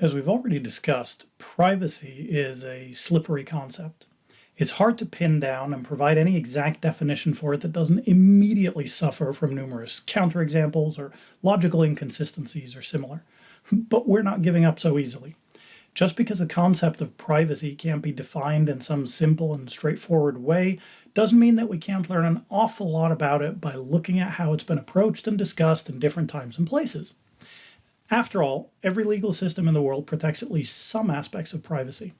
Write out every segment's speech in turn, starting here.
As we've already discussed, privacy is a slippery concept. It's hard to pin down and provide any exact definition for it that doesn't immediately suffer from numerous counterexamples or logical inconsistencies or similar. But we're not giving up so easily. Just because the concept of privacy can't be defined in some simple and straightforward way doesn't mean that we can't learn an awful lot about it by looking at how it's been approached and discussed in different times and places. After all, every legal system in the world protects at least some aspects of privacy.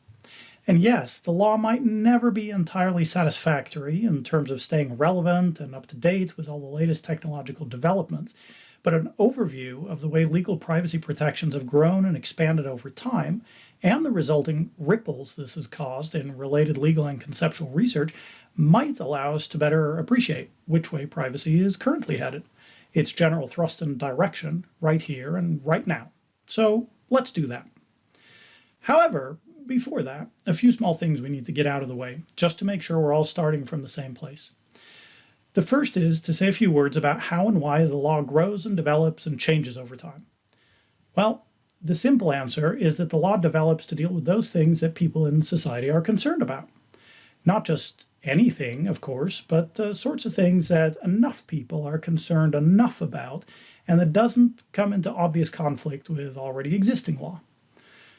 And yes, the law might never be entirely satisfactory in terms of staying relevant and up to date with all the latest technological developments, but an overview of the way legal privacy protections have grown and expanded over time and the resulting ripples this has caused in related legal and conceptual research might allow us to better appreciate which way privacy is currently headed its general thrust and direction right here and right now. So let's do that. However, before that, a few small things we need to get out of the way, just to make sure we're all starting from the same place. The first is to say a few words about how and why the law grows and develops and changes over time. Well, the simple answer is that the law develops to deal with those things that people in society are concerned about. Not just anything, of course, but the sorts of things that enough people are concerned enough about and that doesn't come into obvious conflict with already existing law.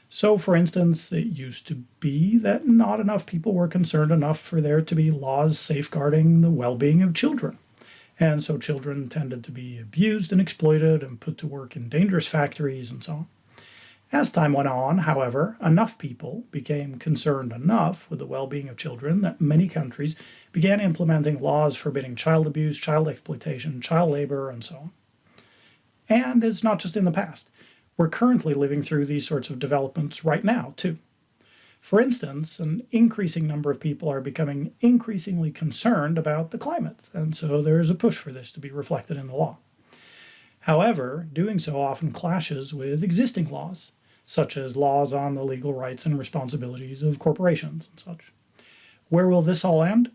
So, for instance, it used to be that not enough people were concerned enough for there to be laws safeguarding the well being of children. And so children tended to be abused and exploited and put to work in dangerous factories and so on. As time went on, however, enough people became concerned enough with the well-being of children that many countries began implementing laws forbidding child abuse, child exploitation, child labor, and so on. And it's not just in the past. We're currently living through these sorts of developments right now, too. For instance, an increasing number of people are becoming increasingly concerned about the climate, and so there's a push for this to be reflected in the law. However, doing so often clashes with existing laws, such as laws on the legal rights and responsibilities of corporations and such. Where will this all end?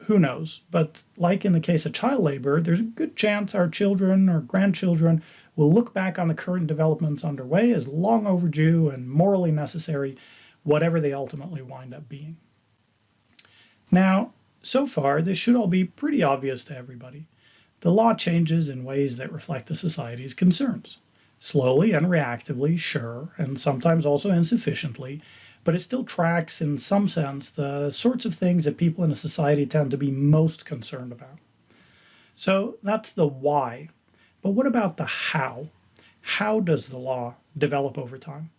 Who knows? But like in the case of child labor, there's a good chance our children or grandchildren will look back on the current developments underway as long overdue and morally necessary, whatever they ultimately wind up being. Now, so far, this should all be pretty obvious to everybody. The law changes in ways that reflect the society's concerns. Slowly and reactively, sure, and sometimes also insufficiently, but it still tracks in some sense the sorts of things that people in a society tend to be most concerned about. So that's the why. But what about the how? How does the law develop over time?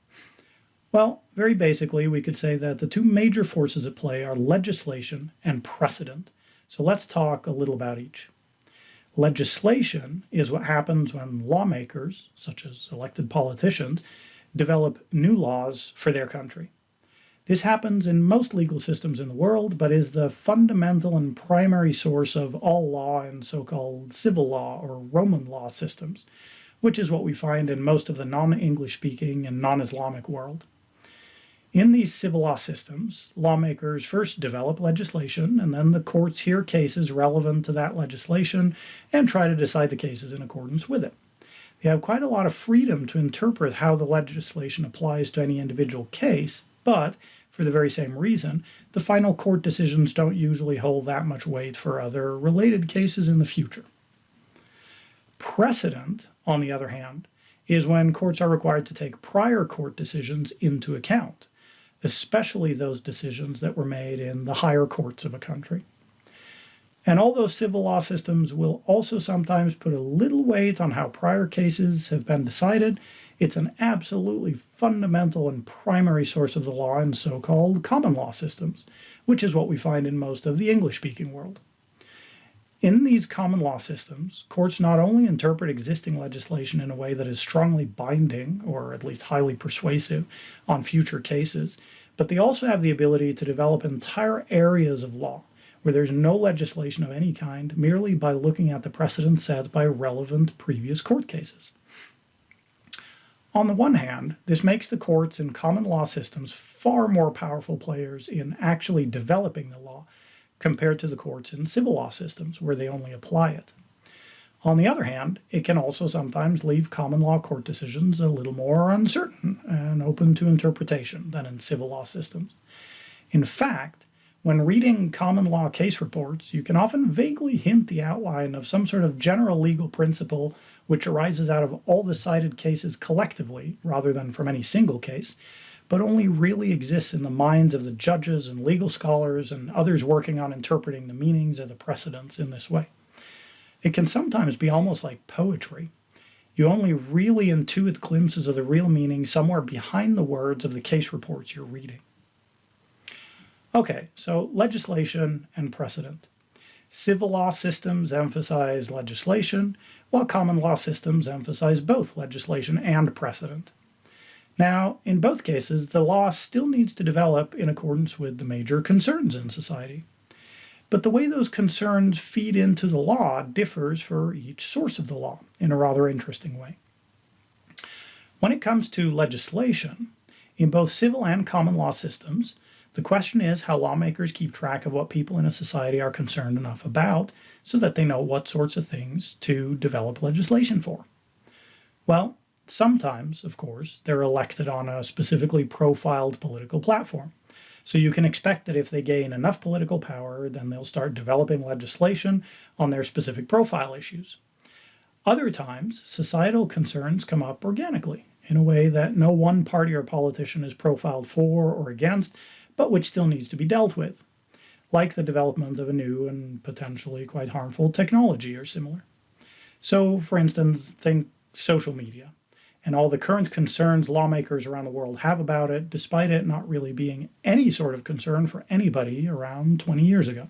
Well, very basically, we could say that the two major forces at play are legislation and precedent. So let's talk a little about each. Legislation is what happens when lawmakers, such as elected politicians, develop new laws for their country. This happens in most legal systems in the world, but is the fundamental and primary source of all law in so-called civil law or Roman law systems, which is what we find in most of the non-English speaking and non-Islamic world. In these civil law systems, lawmakers first develop legislation, and then the courts hear cases relevant to that legislation and try to decide the cases in accordance with it. They have quite a lot of freedom to interpret how the legislation applies to any individual case, but for the very same reason, the final court decisions don't usually hold that much weight for other related cases in the future. Precedent, on the other hand, is when courts are required to take prior court decisions into account especially those decisions that were made in the higher courts of a country. And although civil law systems will also sometimes put a little weight on how prior cases have been decided, it's an absolutely fundamental and primary source of the law in so-called common law systems, which is what we find in most of the English-speaking world. In these common law systems, courts not only interpret existing legislation in a way that is strongly binding, or at least highly persuasive, on future cases, but they also have the ability to develop entire areas of law where there's no legislation of any kind merely by looking at the precedent set by relevant previous court cases. On the one hand, this makes the courts in common law systems far more powerful players in actually developing the law compared to the courts in civil law systems where they only apply it. On the other hand, it can also sometimes leave common law court decisions a little more uncertain and open to interpretation than in civil law systems. In fact, when reading common law case reports, you can often vaguely hint the outline of some sort of general legal principle which arises out of all the cited cases collectively rather than from any single case, but only really exists in the minds of the judges and legal scholars and others working on interpreting the meanings of the precedents in this way. It can sometimes be almost like poetry. You only really intuit glimpses of the real meaning somewhere behind the words of the case reports you're reading. Okay, so legislation and precedent. Civil law systems emphasize legislation, while common law systems emphasize both legislation and precedent. Now, in both cases, the law still needs to develop in accordance with the major concerns in society. But the way those concerns feed into the law differs for each source of the law in a rather interesting way. When it comes to legislation, in both civil and common law systems, the question is how lawmakers keep track of what people in a society are concerned enough about so that they know what sorts of things to develop legislation for. Well, sometimes, of course, they're elected on a specifically profiled political platform. So you can expect that if they gain enough political power, then they'll start developing legislation on their specific profile issues. Other times, societal concerns come up organically in a way that no one party or politician is profiled for or against, but which still needs to be dealt with, like the development of a new and potentially quite harmful technology or similar. So, for instance, think social media and all the current concerns lawmakers around the world have about it, despite it not really being any sort of concern for anybody around 20 years ago.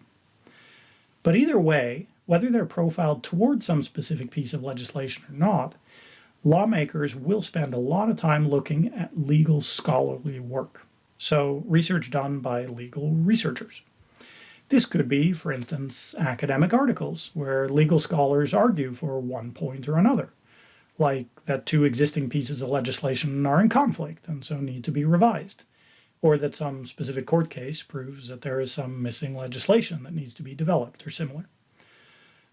But either way, whether they're profiled towards some specific piece of legislation or not, lawmakers will spend a lot of time looking at legal scholarly work. So, research done by legal researchers. This could be, for instance, academic articles where legal scholars argue for one point or another like that two existing pieces of legislation are in conflict and so need to be revised, or that some specific court case proves that there is some missing legislation that needs to be developed or similar.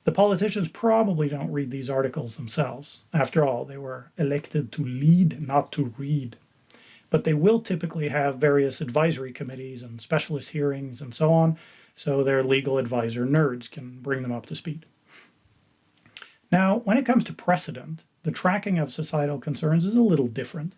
The politicians probably don't read these articles themselves. After all, they were elected to lead, not to read. But they will typically have various advisory committees and specialist hearings and so on, so their legal advisor nerds can bring them up to speed. Now, when it comes to precedent, the tracking of societal concerns is a little different.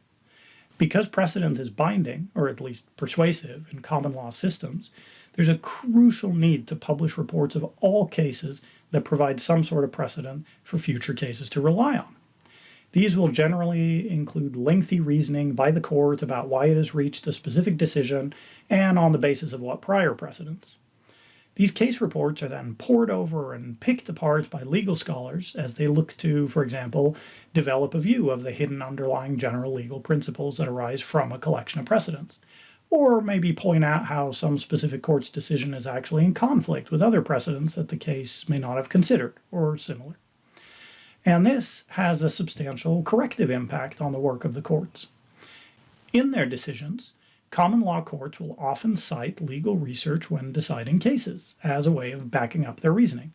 Because precedent is binding, or at least persuasive, in common law systems, there's a crucial need to publish reports of all cases that provide some sort of precedent for future cases to rely on. These will generally include lengthy reasoning by the court about why it has reached a specific decision and on the basis of what prior precedents. These case reports are then pored over and picked apart by legal scholars as they look to, for example, develop a view of the hidden underlying general legal principles that arise from a collection of precedents, or maybe point out how some specific court's decision is actually in conflict with other precedents that the case may not have considered, or similar. And this has a substantial corrective impact on the work of the courts. In their decisions, Common law courts will often cite legal research when deciding cases as a way of backing up their reasoning.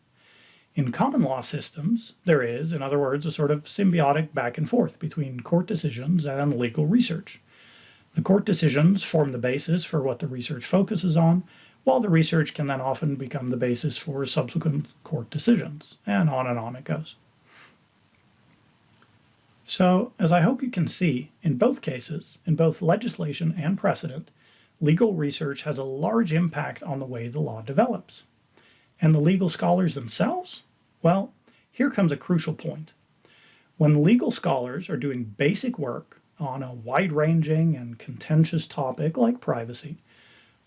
In common law systems, there is, in other words, a sort of symbiotic back and forth between court decisions and legal research. The court decisions form the basis for what the research focuses on, while the research can then often become the basis for subsequent court decisions, and on and on it goes. So, as I hope you can see, in both cases, in both legislation and precedent, legal research has a large impact on the way the law develops. And the legal scholars themselves? Well, here comes a crucial point. When legal scholars are doing basic work on a wide-ranging and contentious topic like privacy,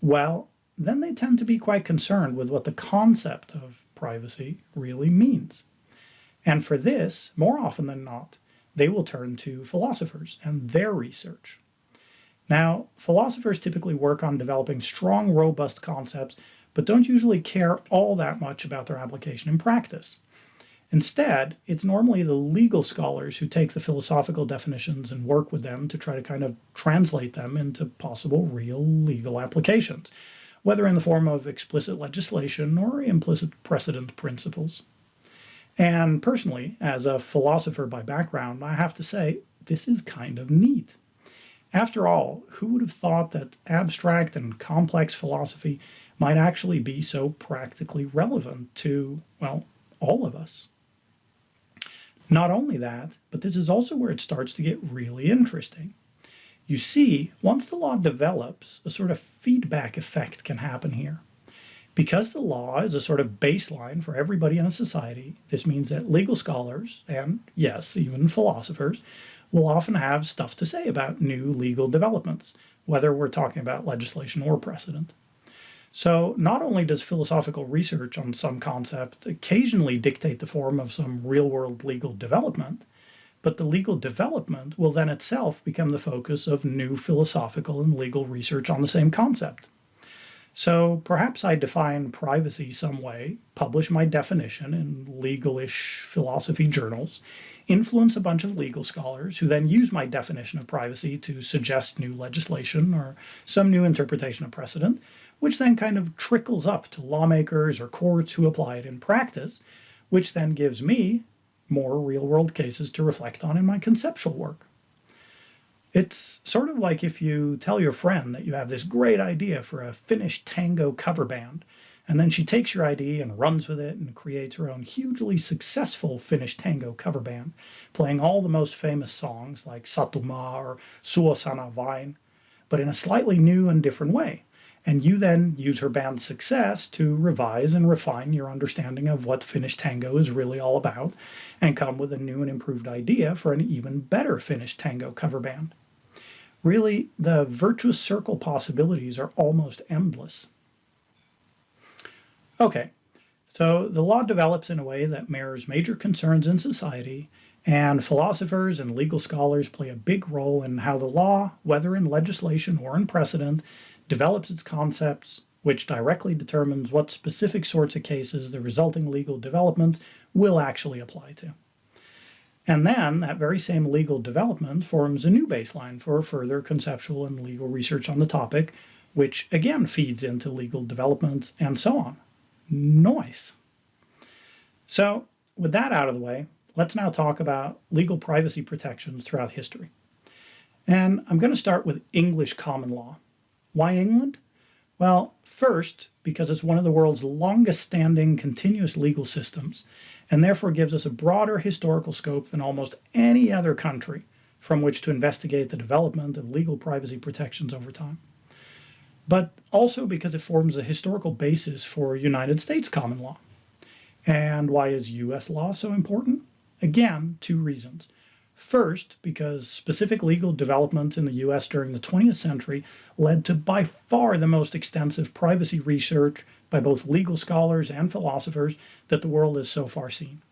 well, then they tend to be quite concerned with what the concept of privacy really means. And for this, more often than not, they will turn to philosophers and their research. Now, philosophers typically work on developing strong, robust concepts, but don't usually care all that much about their application in practice. Instead, it's normally the legal scholars who take the philosophical definitions and work with them to try to kind of translate them into possible real legal applications, whether in the form of explicit legislation or implicit precedent principles. And personally, as a philosopher by background, I have to say, this is kind of neat. After all, who would have thought that abstract and complex philosophy might actually be so practically relevant to, well, all of us? Not only that, but this is also where it starts to get really interesting. You see, once the law develops, a sort of feedback effect can happen here. Because the law is a sort of baseline for everybody in a society, this means that legal scholars, and yes, even philosophers, will often have stuff to say about new legal developments, whether we're talking about legislation or precedent. So not only does philosophical research on some concept occasionally dictate the form of some real-world legal development, but the legal development will then itself become the focus of new philosophical and legal research on the same concept. So perhaps I define privacy some way, publish my definition in legalish philosophy journals, influence a bunch of legal scholars who then use my definition of privacy to suggest new legislation or some new interpretation of precedent, which then kind of trickles up to lawmakers or courts who apply it in practice, which then gives me more real-world cases to reflect on in my conceptual work. It's sort of like if you tell your friend that you have this great idea for a Finnish tango cover band, and then she takes your idea and runs with it and creates her own hugely successful Finnish tango cover band, playing all the most famous songs like Satumaa or Suosana Vain, but in a slightly new and different way. And you then use her band's success to revise and refine your understanding of what Finnish tango is really all about, and come with a new and improved idea for an even better Finnish tango cover band. Really, the virtuous circle possibilities are almost endless. Okay, so the law develops in a way that mirrors major concerns in society, and philosophers and legal scholars play a big role in how the law, whether in legislation or in precedent, develops its concepts, which directly determines what specific sorts of cases the resulting legal development will actually apply to. And then that very same legal development forms a new baseline for further conceptual and legal research on the topic, which again feeds into legal developments and so on. Noise. So with that out of the way, let's now talk about legal privacy protections throughout history. And I'm going to start with English common law. Why England? Well, first, because it's one of the world's longest standing continuous legal systems, and therefore gives us a broader historical scope than almost any other country from which to investigate the development of legal privacy protections over time. But also because it forms a historical basis for United States common law. And why is US law so important? Again, two reasons. First, because specific legal developments in the US during the 20th century led to by far the most extensive privacy research by both legal scholars and philosophers that the world has so far seen.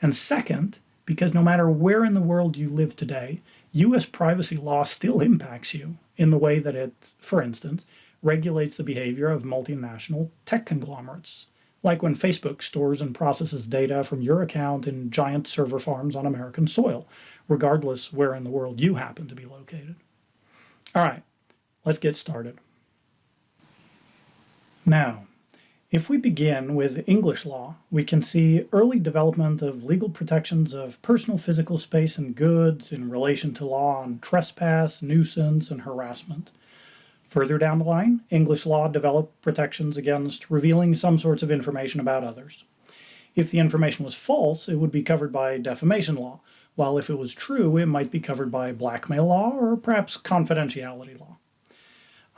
And second, because no matter where in the world you live today, US privacy law still impacts you in the way that it, for instance, regulates the behavior of multinational tech conglomerates, like when Facebook stores and processes data from your account in giant server farms on American soil, regardless where in the world you happen to be located. All right, let's get started. Now, if we begin with English law, we can see early development of legal protections of personal physical space and goods in relation to law on trespass, nuisance, and harassment. Further down the line, English law developed protections against revealing some sorts of information about others. If the information was false, it would be covered by defamation law, while if it was true, it might be covered by blackmail law or perhaps confidentiality law.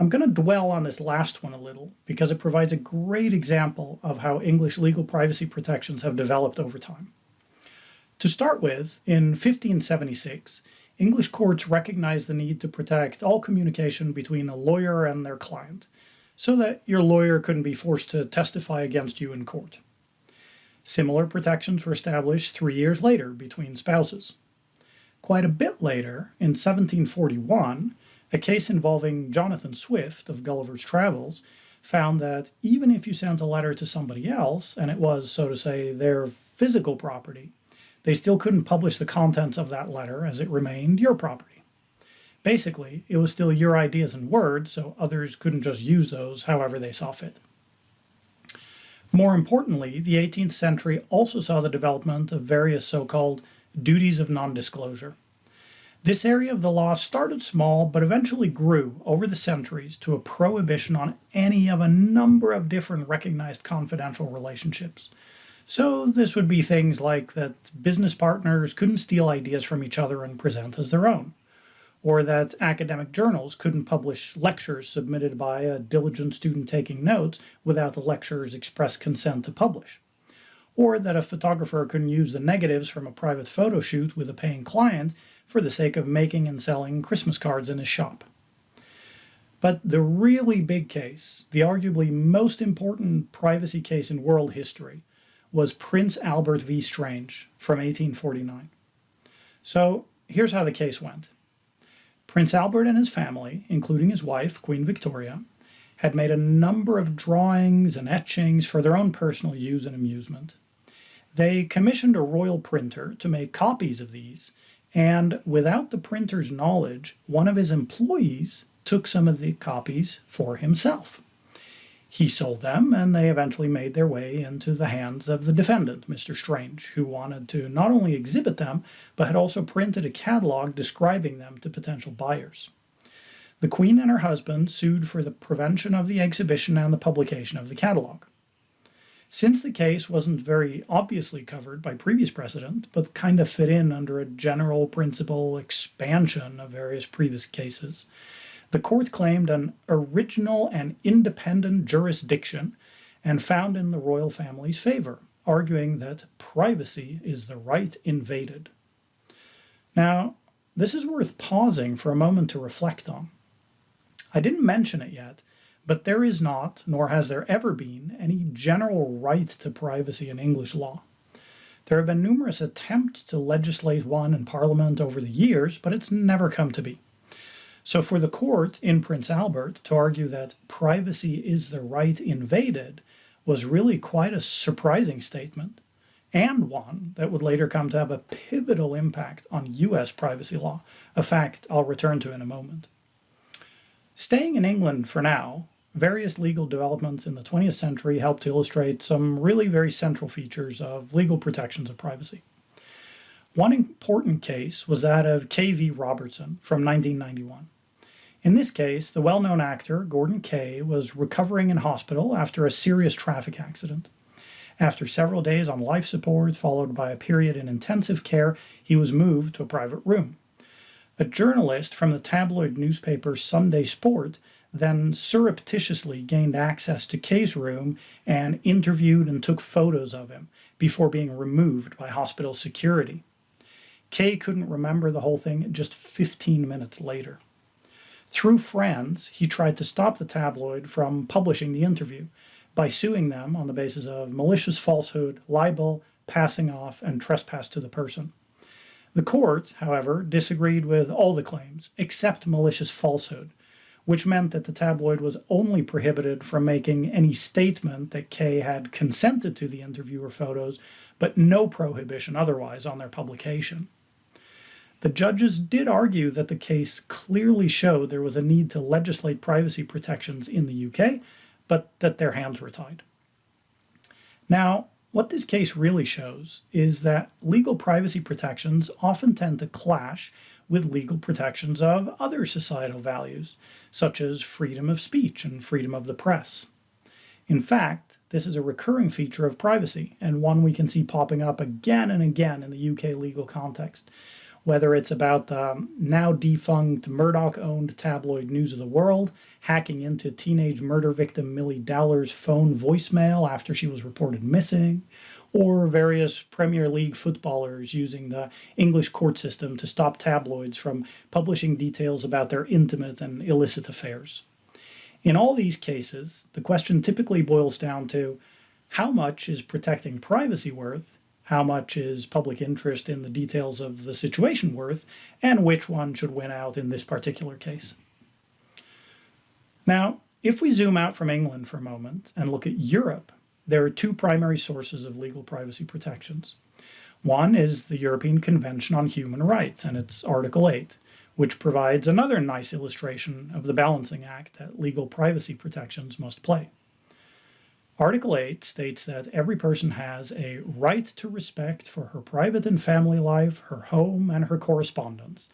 I'm going to dwell on this last one a little because it provides a great example of how English legal privacy protections have developed over time. To start with, in 1576, English courts recognized the need to protect all communication between a lawyer and their client, so that your lawyer couldn't be forced to testify against you in court. Similar protections were established three years later between spouses. Quite a bit later, in 1741, a case involving Jonathan Swift of Gulliver's Travels found that even if you sent a letter to somebody else, and it was, so to say, their physical property, they still couldn't publish the contents of that letter as it remained your property. Basically, it was still your ideas and words, so others couldn't just use those however they saw fit. More importantly, the 18th century also saw the development of various so called duties of non disclosure. This area of the law started small but eventually grew over the centuries to a prohibition on any of a number of different recognized confidential relationships. So, this would be things like that business partners couldn't steal ideas from each other and present as their own, or that academic journals couldn't publish lectures submitted by a diligent student taking notes without the lecturer's express consent to publish, or that a photographer couldn't use the negatives from a private photo shoot with a paying client for the sake of making and selling Christmas cards in his shop. But the really big case, the arguably most important privacy case in world history, was Prince Albert v. Strange from 1849. So here's how the case went. Prince Albert and his family, including his wife, Queen Victoria, had made a number of drawings and etchings for their own personal use and amusement. They commissioned a royal printer to make copies of these, and without the printer's knowledge, one of his employees took some of the copies for himself. He sold them, and they eventually made their way into the hands of the defendant, Mr. Strange, who wanted to not only exhibit them, but had also printed a catalog describing them to potential buyers. The Queen and her husband sued for the prevention of the exhibition and the publication of the catalog. Since the case wasn't very obviously covered by previous precedent, but kind of fit in under a general principle expansion of various previous cases, the court claimed an original and independent jurisdiction and found in the royal family's favor, arguing that privacy is the right invaded. Now, this is worth pausing for a moment to reflect on. I didn't mention it yet, but there is not, nor has there ever been, any general right to privacy in English law. There have been numerous attempts to legislate one in Parliament over the years, but it's never come to be. So, for the court in Prince Albert to argue that privacy is the right invaded was really quite a surprising statement, and one that would later come to have a pivotal impact on US privacy law, a fact I'll return to in a moment. Staying in England for now, various legal developments in the 20th century helped to illustrate some really very central features of legal protections of privacy. One important case was that of Kaye v. Robertson from 1991. In this case, the well known actor, Gordon Kaye, was recovering in hospital after a serious traffic accident. After several days on life support, followed by a period in intensive care, he was moved to a private room. A journalist from the tabloid newspaper Sunday Sport then surreptitiously gained access to Kaye's room and interviewed and took photos of him before being removed by hospital security. Kaye couldn't remember the whole thing just 15 minutes later. Through friends, he tried to stop the tabloid from publishing the interview by suing them on the basis of malicious falsehood, libel, passing off, and trespass to the person. The court, however, disagreed with all the claims except malicious falsehood, which meant that the tabloid was only prohibited from making any statement that Kaye had consented to the interviewer photos, but no prohibition otherwise on their publication. The judges did argue that the case clearly showed there was a need to legislate privacy protections in the UK, but that their hands were tied. Now, what this case really shows is that legal privacy protections often tend to clash with legal protections of other societal values, such as freedom of speech and freedom of the press. In fact, this is a recurring feature of privacy, and one we can see popping up again and again in the UK legal context, whether it's about the now defunct Murdoch owned tabloid News of the World hacking into teenage murder victim Milly Dowler's phone voicemail after she was reported missing, or various Premier League footballers using the English court system to stop tabloids from publishing details about their intimate and illicit affairs. In all these cases, the question typically boils down to how much is protecting privacy worth how much is public interest in the details of the situation worth, and which one should win out in this particular case. Now, if we zoom out from England for a moment and look at Europe, there are two primary sources of legal privacy protections. One is the European Convention on Human Rights and its Article 8, which provides another nice illustration of the balancing act that legal privacy protections must play. Article 8 states that every person has a right to respect for her private and family life, her home, and her correspondence,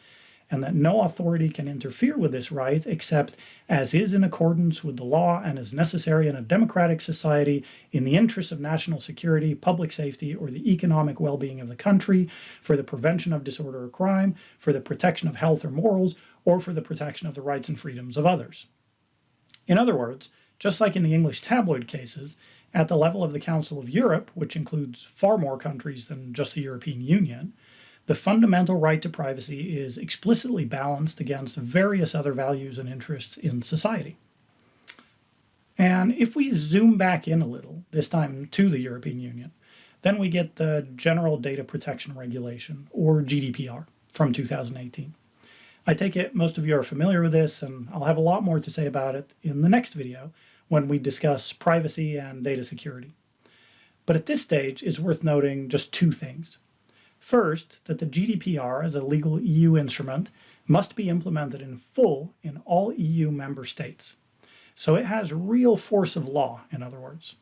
and that no authority can interfere with this right except as is in accordance with the law and is necessary in a democratic society in the interests of national security, public safety, or the economic well being of the country, for the prevention of disorder or crime, for the protection of health or morals, or for the protection of the rights and freedoms of others. In other words, just like in the English tabloid cases, at the level of the Council of Europe, which includes far more countries than just the European Union, the fundamental right to privacy is explicitly balanced against various other values and interests in society. And if we zoom back in a little, this time to the European Union, then we get the General Data Protection Regulation, or GDPR, from 2018. I take it most of you are familiar with this, and I'll have a lot more to say about it in the next video when we discuss privacy and data security. But at this stage, it's worth noting just two things. First, that the GDPR as a legal EU instrument must be implemented in full in all EU member states. So it has real force of law, in other words.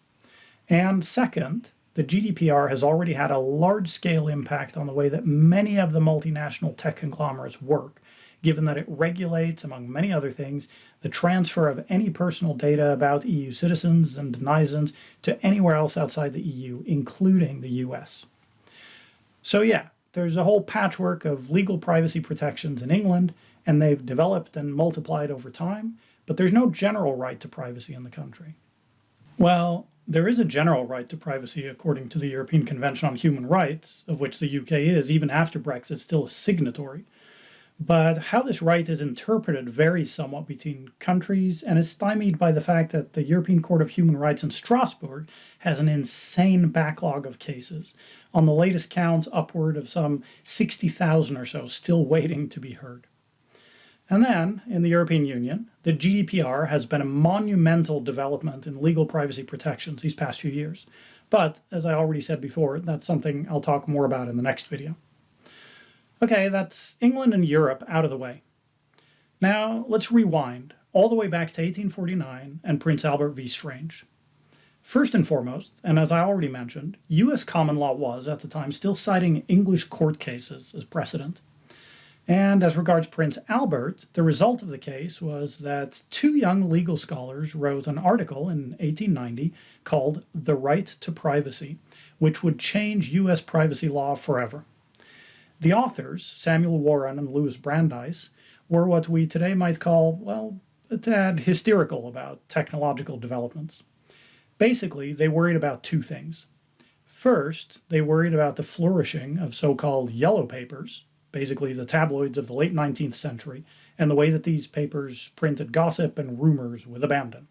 And second, the GDPR has already had a large-scale impact on the way that many of the multinational tech conglomerates work, given that it regulates, among many other things, the transfer of any personal data about EU citizens and denizens to anywhere else outside the EU, including the US. So yeah, there's a whole patchwork of legal privacy protections in England, and they've developed and multiplied over time, but there's no general right to privacy in the country. Well, there is a general right to privacy according to the European Convention on Human Rights, of which the UK is, even after Brexit, still a signatory. But how this right is interpreted varies somewhat between countries and is stymied by the fact that the European Court of Human Rights in Strasbourg has an insane backlog of cases. On the latest count, upward of some 60,000 or so still waiting to be heard. And then, in the European Union, the GDPR has been a monumental development in legal privacy protections these past few years. But, as I already said before, that's something I'll talk more about in the next video. Okay, that's England and Europe out of the way. Now let's rewind all the way back to 1849 and Prince Albert v. Strange. First and foremost, and as I already mentioned, US common law was, at the time, still citing English court cases as precedent. And as regards Prince Albert, the result of the case was that two young legal scholars wrote an article in 1890 called The Right to Privacy, which would change US privacy law forever. The authors, Samuel Warren and Louis Brandeis, were what we today might call, well, a tad hysterical about technological developments. Basically, they worried about two things. First, they worried about the flourishing of so-called yellow papers, basically the tabloids of the late 19th century, and the way that these papers printed gossip and rumors with abandon.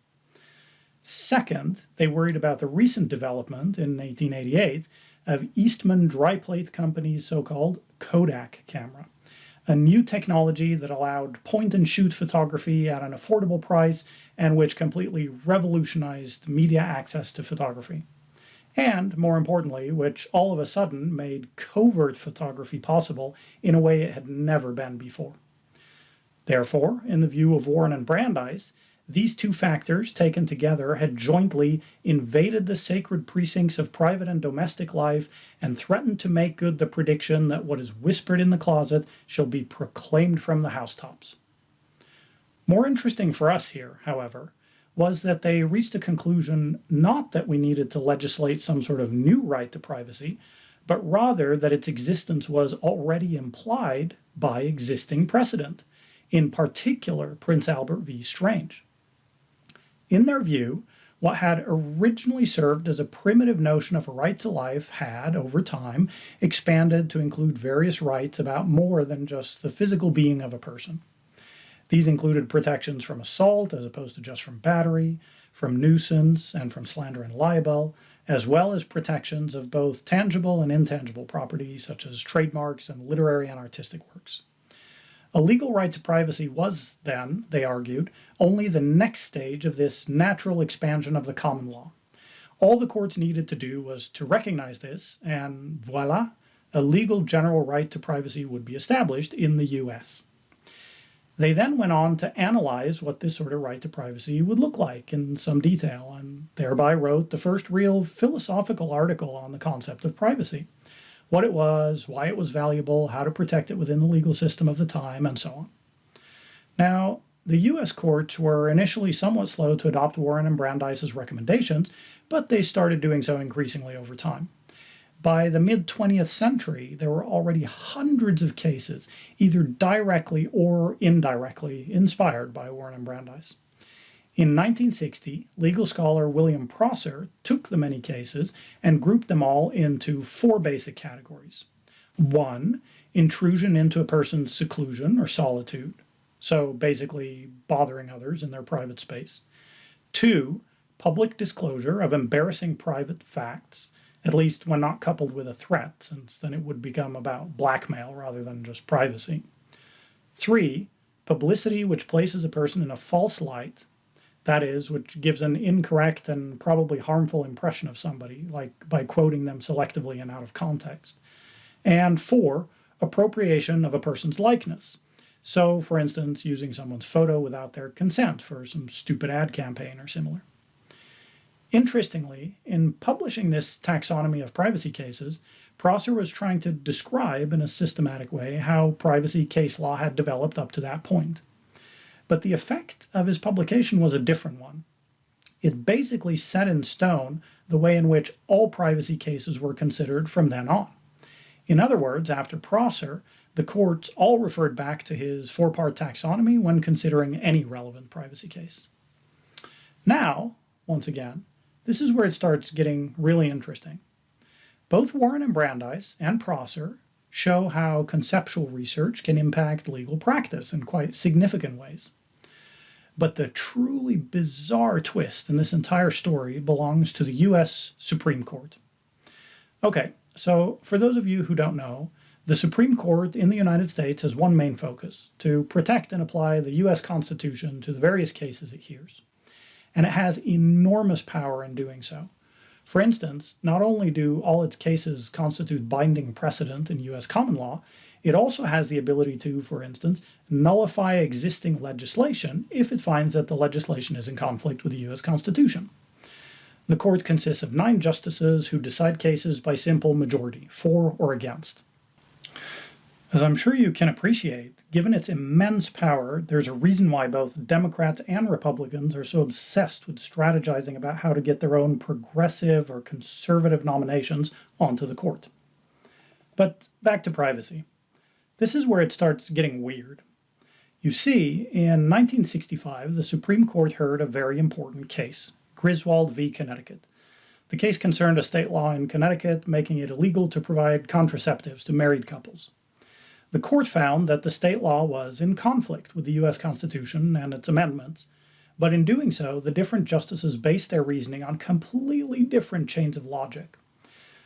Second, they worried about the recent development in 1888 of Eastman Dry Plate Company's so-called Kodak camera, a new technology that allowed point-and-shoot photography at an affordable price and which completely revolutionized media access to photography. And, more importantly, which all of a sudden made covert photography possible in a way it had never been before. Therefore, in the view of Warren and Brandeis, these two factors, taken together, had jointly invaded the sacred precincts of private and domestic life and threatened to make good the prediction that what is whispered in the closet shall be proclaimed from the housetops. More interesting for us here, however, was that they reached a conclusion not that we needed to legislate some sort of new right to privacy, but rather that its existence was already implied by existing precedent, in particular Prince Albert v. Strange. In their view, what had originally served as a primitive notion of a right to life had, over time, expanded to include various rights about more than just the physical being of a person. These included protections from assault as opposed to just from battery, from nuisance, and from slander and libel, as well as protections of both tangible and intangible property, such as trademarks and literary and artistic works. A legal right to privacy was then, they argued, only the next stage of this natural expansion of the common law. All the courts needed to do was to recognize this, and voila, a legal general right to privacy would be established in the US. They then went on to analyze what this sort of right to privacy would look like in some detail, and thereby wrote the first real philosophical article on the concept of privacy what it was, why it was valuable, how to protect it within the legal system of the time, and so on. Now, the US courts were initially somewhat slow to adopt Warren and Brandeis's recommendations, but they started doing so increasingly over time. By the mid 20th century, there were already hundreds of cases, either directly or indirectly inspired by Warren and Brandeis. In 1960, legal scholar William Prosser took the many cases and grouped them all into four basic categories. One, intrusion into a person's seclusion or solitude, so basically bothering others in their private space. Two, public disclosure of embarrassing private facts, at least when not coupled with a threat, since then it would become about blackmail rather than just privacy. Three, publicity which places a person in a false light that is, which gives an incorrect and probably harmful impression of somebody, like by quoting them selectively and out of context. And four, appropriation of a person's likeness. So, for instance, using someone's photo without their consent for some stupid ad campaign or similar. Interestingly, in publishing this taxonomy of privacy cases, Prosser was trying to describe in a systematic way how privacy case law had developed up to that point but the effect of his publication was a different one. It basically set in stone the way in which all privacy cases were considered from then on. In other words, after Prosser, the courts all referred back to his four part taxonomy when considering any relevant privacy case. Now, once again, this is where it starts getting really interesting. Both Warren and Brandeis and Prosser show how conceptual research can impact legal practice in quite significant ways. But the truly bizarre twist in this entire story belongs to the US Supreme Court. Okay, so for those of you who don't know, the Supreme Court in the United States has one main focus to protect and apply the US Constitution to the various cases it hears. And it has enormous power in doing so. For instance, not only do all its cases constitute binding precedent in U.S. common law, it also has the ability to, for instance, nullify existing legislation if it finds that the legislation is in conflict with the U.S. Constitution. The court consists of nine justices who decide cases by simple majority, for or against. As I'm sure you can appreciate, given its immense power, there's a reason why both Democrats and Republicans are so obsessed with strategizing about how to get their own progressive or conservative nominations onto the court. But back to privacy. This is where it starts getting weird. You see, in 1965, the Supreme Court heard a very important case, Griswold v. Connecticut. The case concerned a state law in Connecticut making it illegal to provide contraceptives to married couples. The court found that the state law was in conflict with the U.S. Constitution and its amendments, but in doing so, the different justices based their reasoning on completely different chains of logic.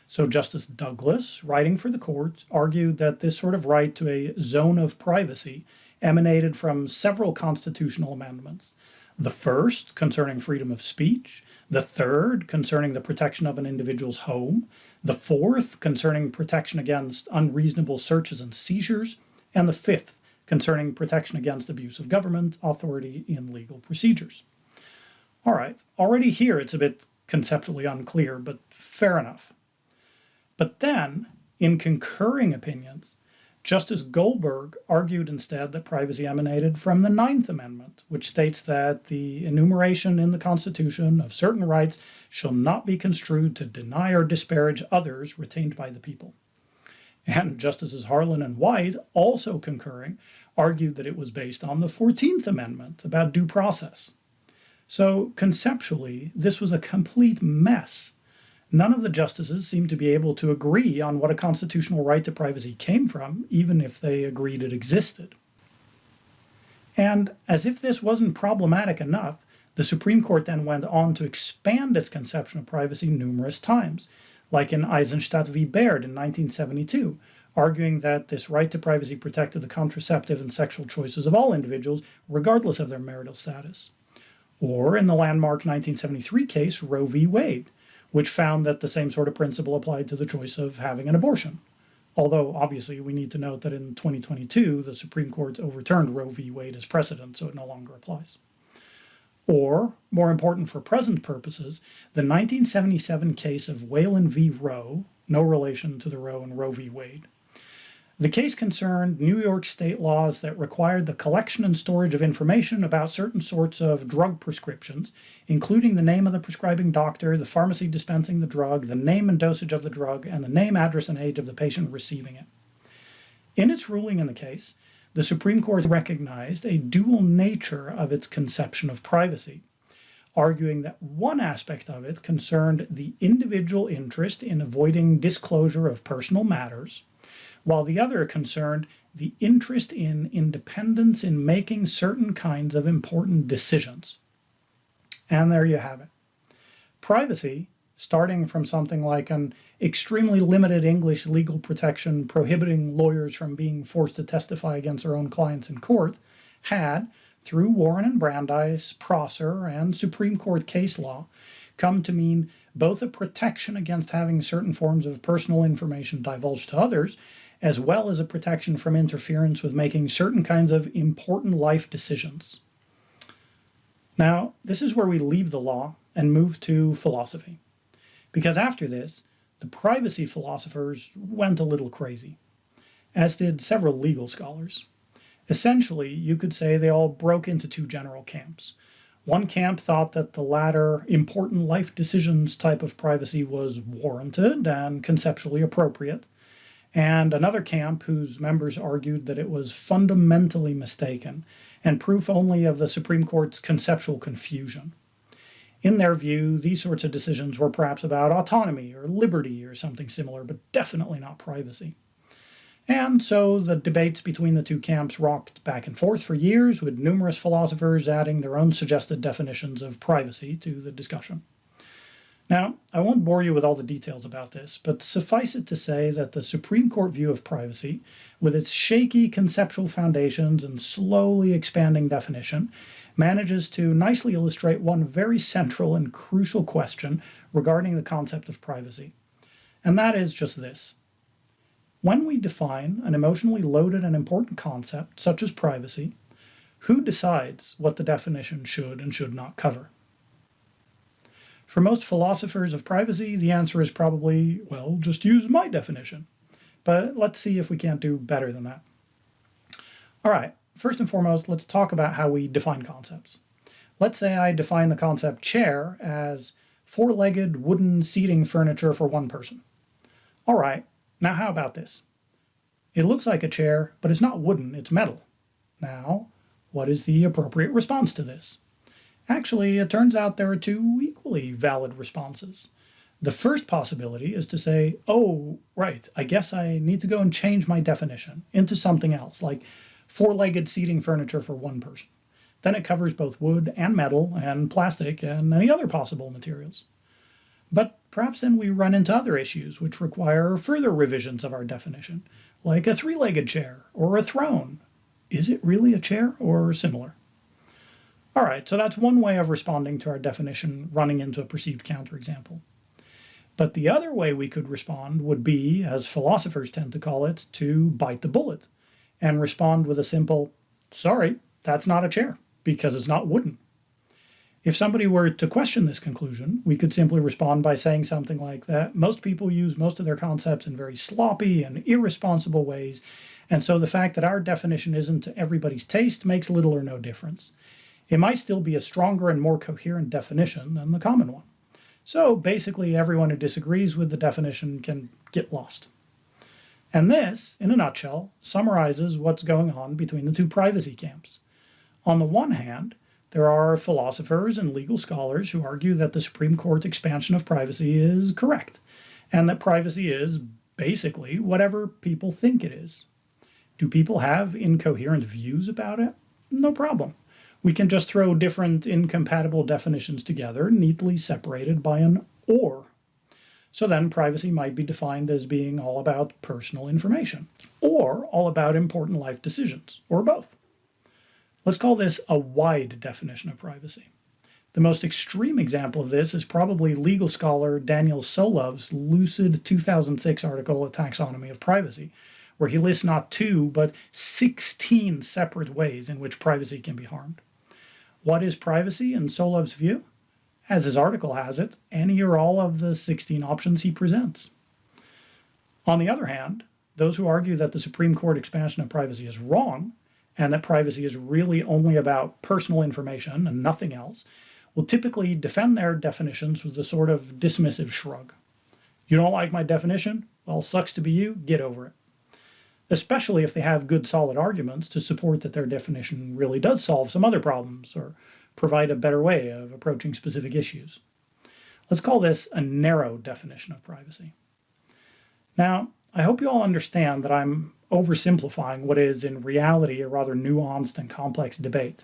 So, Justice Douglas, writing for the court, argued that this sort of right to a zone of privacy emanated from several constitutional amendments. The first, concerning freedom of speech, the third, concerning the protection of an individual's home, the fourth concerning protection against unreasonable searches and seizures, and the fifth concerning protection against abuse of government authority in legal procedures. All right, already here it's a bit conceptually unclear, but fair enough. But then, in concurring opinions, Justice Goldberg argued instead that privacy emanated from the Ninth Amendment, which states that the enumeration in the Constitution of certain rights shall not be construed to deny or disparage others retained by the people. And Justices Harlan and White, also concurring, argued that it was based on the 14th Amendment about due process. So, conceptually, this was a complete mess None of the justices seemed to be able to agree on what a constitutional right to privacy came from, even if they agreed it existed. And as if this wasn't problematic enough, the Supreme Court then went on to expand its conception of privacy numerous times, like in Eisenstadt v. Baird in 1972, arguing that this right to privacy protected the contraceptive and sexual choices of all individuals, regardless of their marital status. Or in the landmark 1973 case, Roe v. Wade, which found that the same sort of principle applied to the choice of having an abortion. Although, obviously, we need to note that in 2022, the Supreme Court overturned Roe v. Wade as precedent, so it no longer applies. Or, more important for present purposes, the 1977 case of Whalen v. Roe, no relation to the Roe and Roe v. Wade. The case concerned New York state laws that required the collection and storage of information about certain sorts of drug prescriptions, including the name of the prescribing doctor, the pharmacy dispensing the drug, the name and dosage of the drug, and the name, address, and age of the patient receiving it. In its ruling in the case, the Supreme Court recognized a dual nature of its conception of privacy, arguing that one aspect of it concerned the individual interest in avoiding disclosure of personal matters while the other concerned the interest in independence in making certain kinds of important decisions. And there you have it. Privacy, starting from something like an extremely limited English legal protection prohibiting lawyers from being forced to testify against their own clients in court, had, through Warren and Brandeis, Prosser, and Supreme Court case law, come to mean both a protection against having certain forms of personal information divulged to others as well as a protection from interference with making certain kinds of important life decisions. Now, this is where we leave the law and move to philosophy. Because after this, the privacy philosophers went a little crazy, as did several legal scholars. Essentially, you could say they all broke into two general camps. One camp thought that the latter important life decisions type of privacy was warranted and conceptually appropriate, and another camp whose members argued that it was fundamentally mistaken and proof only of the Supreme Court's conceptual confusion. In their view, these sorts of decisions were perhaps about autonomy or liberty or something similar, but definitely not privacy. And so the debates between the two camps rocked back and forth for years, with numerous philosophers adding their own suggested definitions of privacy to the discussion. Now, I won't bore you with all the details about this, but suffice it to say that the Supreme Court view of privacy, with its shaky conceptual foundations and slowly expanding definition, manages to nicely illustrate one very central and crucial question regarding the concept of privacy. And that is just this. When we define an emotionally loaded and important concept, such as privacy, who decides what the definition should and should not cover? For most philosophers of privacy, the answer is probably, well, just use my definition. But let's see if we can't do better than that. All right, first and foremost, let's talk about how we define concepts. Let's say I define the concept chair as four-legged wooden seating furniture for one person. All right, now how about this? It looks like a chair, but it's not wooden, it's metal. Now, what is the appropriate response to this? Actually, it turns out there are two equally valid responses. The first possibility is to say, oh, right, I guess I need to go and change my definition into something else, like four-legged seating furniture for one person. Then it covers both wood and metal and plastic and any other possible materials. But perhaps then we run into other issues which require further revisions of our definition, like a three-legged chair or a throne. Is it really a chair or similar? All right, so that's one way of responding to our definition running into a perceived counterexample. But the other way we could respond would be, as philosophers tend to call it, to bite the bullet and respond with a simple, sorry, that's not a chair because it's not wooden. If somebody were to question this conclusion, we could simply respond by saying something like that most people use most of their concepts in very sloppy and irresponsible ways, and so the fact that our definition isn't to everybody's taste makes little or no difference it might still be a stronger and more coherent definition than the common one. So basically everyone who disagrees with the definition can get lost. And this, in a nutshell, summarizes what's going on between the two privacy camps. On the one hand, there are philosophers and legal scholars who argue that the Supreme Court expansion of privacy is correct, and that privacy is basically whatever people think it is. Do people have incoherent views about it? No problem we can just throw different incompatible definitions together, neatly separated by an or. So then privacy might be defined as being all about personal information, or all about important life decisions, or both. Let's call this a wide definition of privacy. The most extreme example of this is probably legal scholar Daniel Solove's lucid 2006 article, A Taxonomy of Privacy, where he lists not two, but 16 separate ways in which privacy can be harmed. What is privacy in Solove's view? As his article has it, any or all of the 16 options he presents. On the other hand, those who argue that the Supreme Court expansion of privacy is wrong and that privacy is really only about personal information and nothing else will typically defend their definitions with a sort of dismissive shrug. You don't like my definition? Well, sucks to be you, get over it. Especially if they have good solid arguments to support that their definition really does solve some other problems or provide a better way of approaching specific issues. Let's call this a narrow definition of privacy. Now, I hope you all understand that I'm oversimplifying what is in reality a rather nuanced and complex debate.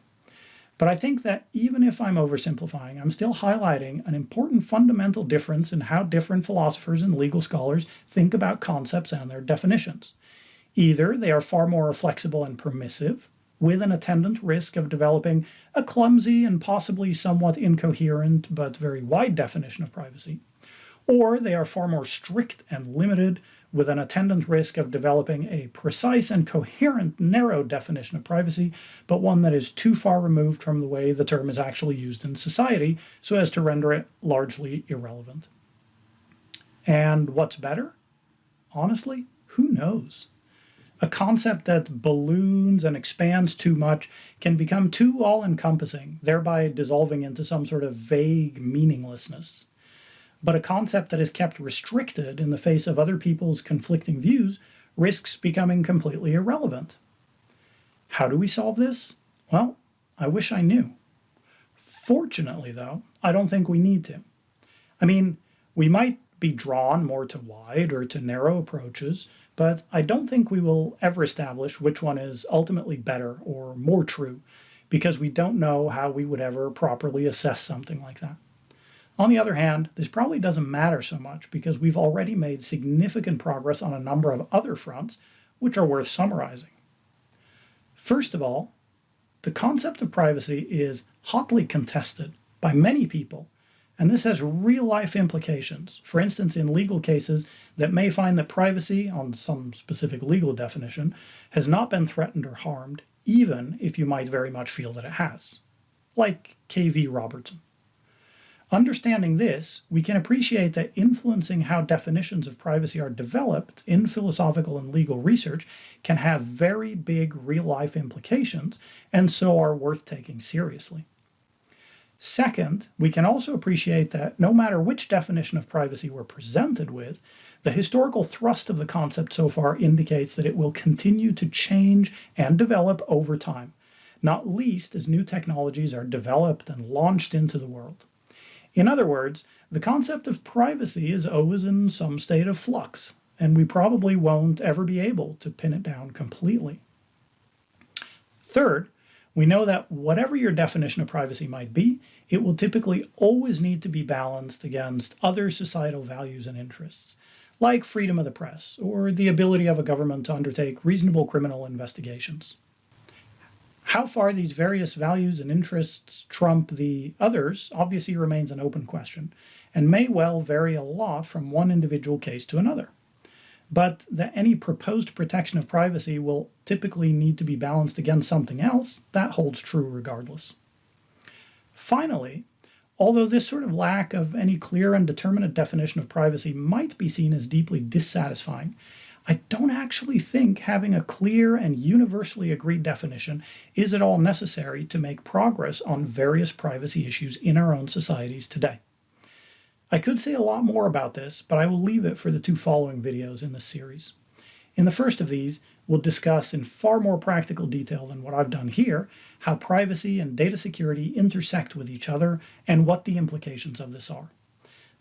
But I think that even if I'm oversimplifying, I'm still highlighting an important fundamental difference in how different philosophers and legal scholars think about concepts and their definitions. Either they are far more flexible and permissive, with an attendant risk of developing a clumsy and possibly somewhat incoherent but very wide definition of privacy, or they are far more strict and limited with an attendant risk of developing a precise and coherent narrow definition of privacy, but one that is too far removed from the way the term is actually used in society so as to render it largely irrelevant. And what's better? Honestly, who knows? A concept that balloons and expands too much can become too all encompassing, thereby dissolving into some sort of vague meaninglessness but a concept that is kept restricted in the face of other people's conflicting views risks becoming completely irrelevant. How do we solve this? Well, I wish I knew. Fortunately, though, I don't think we need to. I mean, we might be drawn more to wide or to narrow approaches, but I don't think we will ever establish which one is ultimately better or more true, because we don't know how we would ever properly assess something like that. On the other hand, this probably doesn't matter so much because we've already made significant progress on a number of other fronts, which are worth summarizing. First of all, the concept of privacy is hotly contested by many people, and this has real-life implications. For instance, in legal cases that may find that privacy, on some specific legal definition, has not been threatened or harmed, even if you might very much feel that it has. Like Kaye v. Robertson. Understanding this, we can appreciate that influencing how definitions of privacy are developed in philosophical and legal research can have very big real-life implications, and so are worth taking seriously. Second, we can also appreciate that no matter which definition of privacy we're presented with, the historical thrust of the concept so far indicates that it will continue to change and develop over time, not least as new technologies are developed and launched into the world. In other words, the concept of privacy is always in some state of flux, and we probably won't ever be able to pin it down completely. Third, we know that whatever your definition of privacy might be, it will typically always need to be balanced against other societal values and interests, like freedom of the press or the ability of a government to undertake reasonable criminal investigations. How far these various values and interests trump the others obviously remains an open question and may well vary a lot from one individual case to another. But that any proposed protection of privacy will typically need to be balanced against something else, that holds true regardless. Finally, although this sort of lack of any clear and determinate definition of privacy might be seen as deeply dissatisfying, I don't actually think having a clear and universally agreed definition is at all necessary to make progress on various privacy issues in our own societies today. I could say a lot more about this, but I will leave it for the two following videos in this series. In the first of these, we'll discuss in far more practical detail than what I've done here how privacy and data security intersect with each other and what the implications of this are.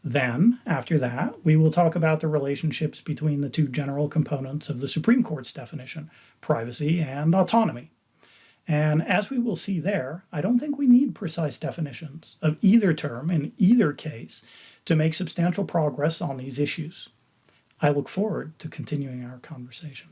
Then, after that, we will talk about the relationships between the two general components of the Supreme Court's definition, privacy and autonomy. And as we will see there, I don't think we need precise definitions of either term in either case to make substantial progress on these issues. I look forward to continuing our conversation.